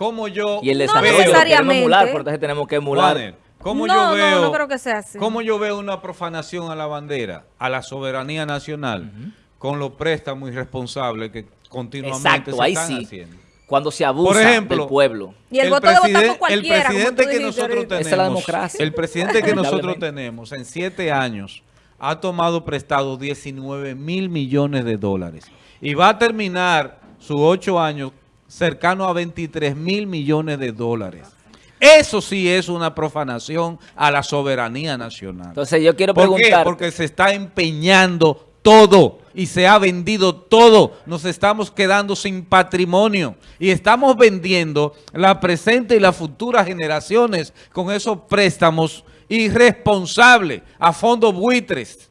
cómo yo Y el No necesariamente. queremos emular, por entonces tenemos que emular. ¿cómo No, yo no, veo, no creo que sea así. ¿Cómo yo veo una profanación a la bandera, a la soberanía nacional, con los préstamos irresponsables que continuamente Exacto, se ahí están sí. haciendo? Cuando se abusa Por ejemplo, del pueblo. Y el voto de votar por cualquiera, El presidente que dijiste nosotros tenemos, Esa es la democracia. el presidente que nosotros tenemos en siete años ha tomado prestado 19 mil millones de dólares y va a terminar sus ocho años cercano a 23 mil millones de dólares. Eso sí es una profanación a la soberanía nacional. Entonces yo quiero ¿Por qué? preguntar. Porque se está empeñando todo y se ha vendido todo. Nos estamos quedando sin patrimonio y estamos vendiendo la presente y las futuras generaciones con esos préstamos irresponsables a fondos buitres.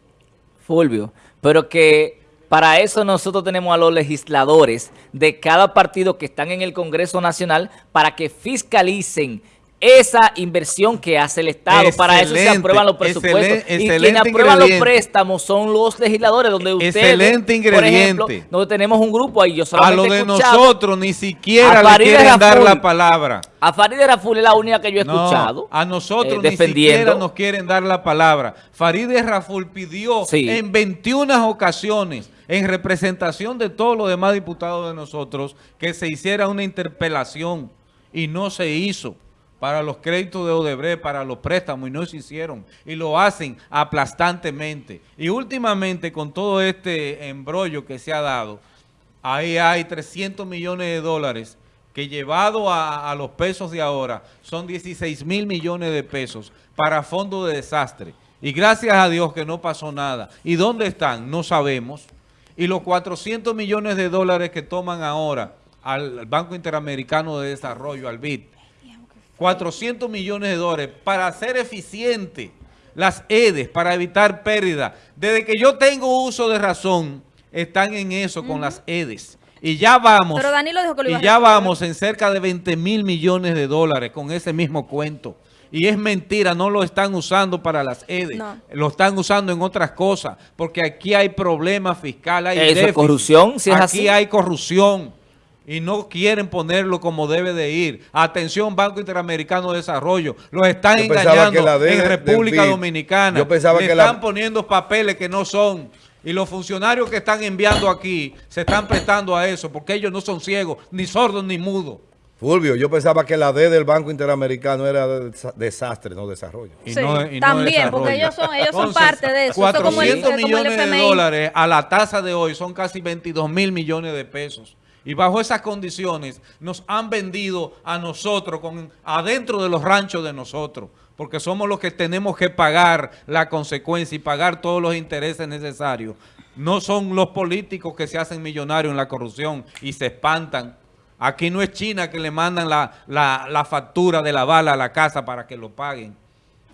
Fulvio, pero que para eso nosotros tenemos a los legisladores de cada partido que están en el Congreso Nacional para que fiscalicen esa inversión que hace el Estado. para eso se aprueban los presupuestos. y quienes aprueban los ingrediente. préstamos son los legisladores, donde ustedes, Excelente por ejemplo, ingrediente. donde tenemos un grupo ahí, yo A lo de nosotros ni siquiera le quieren dar la palabra. A Farideh Raful es la única que yo he No, escuchado. a nosotros eh, ni siquiera nos quieren dar la palabra. Farideh Raful pidió Sí. en 21 ocasiones, en representación de todos los demás diputados de nosotros, que se hiciera una interpelación y no se hizo para los créditos de Odebrecht, para los préstamos, y no se hicieron. Y lo hacen aplastantemente. Y últimamente, con todo este embrollo que se ha dado, ahí hay 300 millones de dólares que llevado a, a los pesos de ahora son 16 mil millones de pesos para fondos de desastre. Y gracias a Dios que no pasó nada. ¿Y dónde están? No sabemos. Y los 400 millones de dólares que toman ahora al Banco Interamericano de Desarrollo, al BID, 400 millones de dólares para hacer eficiente las EDES, para evitar pérdida. Desde que yo tengo uso de razón, están en eso con las EDES. Y ya vamos, Pero Danilo dijo que lo iba y a ya vamos en cerca de 20 mil millones de dólares con ese mismo cuento. Y es mentira, no lo están usando para las EDES, No. lo están usando en otras cosas, porque aquí hay problemas fiscales, hay Eso corrupción, si es aquí así. hay corrupción y no quieren ponerlo como debe de ir. Atención, Banco Interamericano de Desarrollo, los están Yo engañando la en del República BID, Dominicana. yo pensaba Le que la- están poniendo papeles que no son. Y los funcionarios que están enviando aquí se están prestando a eso, porque ellos no son ciegos, ni sordos, ni mudos. Fulvio, yo pensaba que la D del Banco Interamericano era de desa- desastre, no desarrollo. Y Sí, no- y no también, porque ellos son- ellos son parte de eso. Eso es como el- 400 como el millones de dólares a la tasa de hoy son casi 22 mil millones de pesos. Y bajo esas condiciones nos han vendido a nosotros, con, adentro de los ranchos de nosotros, porque somos los que tenemos que pagar la consecuencia y pagar todos los intereses necesarios. No son los políticos que se hacen millonarios en la corrupción y se espantan. Aquí no es China que le mandan la, la- la factura de la bala a la casa para que lo paguen.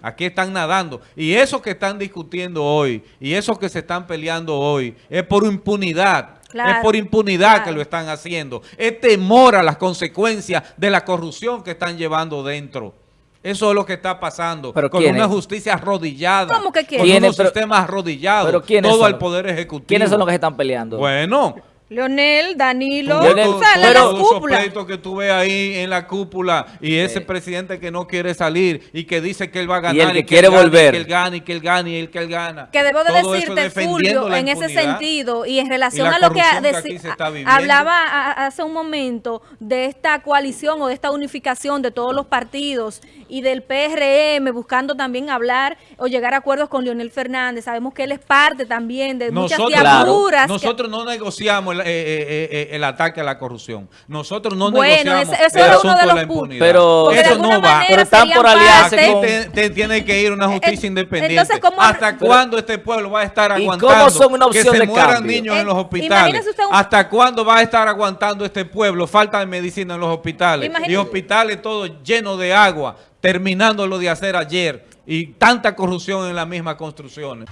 Aquí están nadando. Y eso que están discutiendo hoy, y eso que se están peleando hoy, es por impunidad. Claro, es por impunidad claro. que lo están haciendo. Es temor a las consecuencias de la corrupción que están llevando dentro. Eso es lo que está pasando. Pero con ¿quiénes? una justicia arrodillada. ¿Cómo que Con quiénes? unos sistemas arrodillados. pero ¿quiénes todo al poder ejecutivo. ¿Quiénes son los que se están peleando? Bueno, Leonel, Danilo, Leonel, la, pero- la todos esos que tú ves ahí en la cúpula y ese presidente que no quiere salir y que dice que él va a ganar Y el que él quiere volver. Y que él gana y que él gana y él que él gana. Que debo de Todo decirte, Fulvio, en ese sentido y en relación y a lo que, corrupción que hablaba a- hace un momento de esta coalición o de esta unificación de todos los partidos y del PRM buscando también hablar o llegar a acuerdos con Leonel Fernández. Sabemos que él es parte también de muchas que- nosotros no negociamos el, eh, eh, eh, el ataque a la corrupción. Nosotros no Bueno, negociamos ese- ese el era asunto uno de de la los impunidad. Pero- eso alguna no va. manera Pero están por aliarse parte- con- Te, te tiene que ir una justicia independiente. entonces, ¿cómo- ¿Hasta pero- cuándo este pueblo va a estar ¿Y aguantando cómo son una que se de mueran cambio? niños Eh, en los hospitales? imagínese usted un- ¿Hasta cuándo va a estar aguantando este pueblo falta de medicina en los hospitales? Imagínese- Y hospitales todos llenos de agua, terminando lo de hacer ayer. Y tanta corrupción en las mismas construcciones.